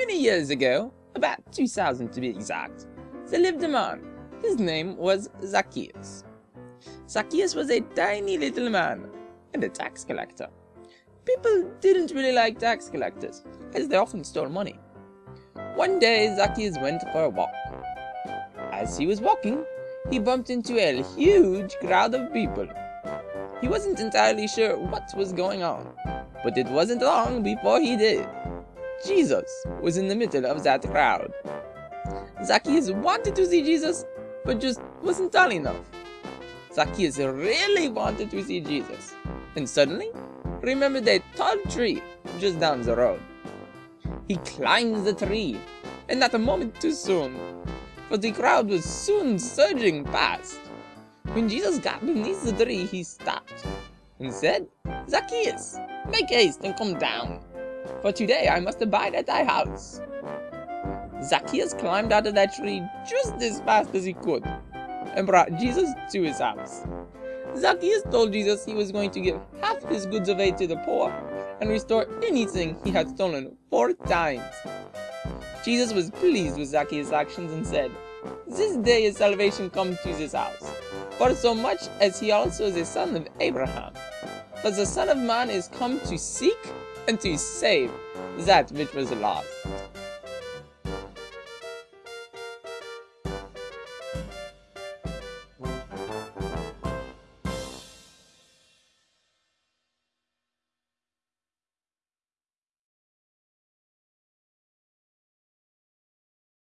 Many years ago, about 2000 to be exact, there lived a man. His name was Zacchaeus. Zacchaeus was a tiny little man and a tax collector. People didn't really like tax collectors, as they often stole money. One day, Zacchaeus went for a walk. As he was walking, he bumped into a huge crowd of people. He wasn't entirely sure what was going on, but it wasn't long before he did. Jesus was in the middle of that crowd. Zacchaeus wanted to see Jesus, but just wasn't tall enough. Zacchaeus really wanted to see Jesus, and suddenly remembered a tall tree just down the road. He climbed the tree, and not a moment too soon, for the crowd was soon surging past. When Jesus got beneath the tree, he stopped and said, Zacchaeus, make haste and come down, for today I must abide at thy house. Zacchaeus climbed out of that tree just as fast as he could and brought Jesus to his house. Zacchaeus told Jesus he was going to give half his goods away to the poor and restore anything he had stolen four times. Jesus was pleased with Zacchaeus' actions and said, This day is salvation come to this house, for so much as he also is a son of Abraham. For the Son of Man is come to seek and to save that which was lost.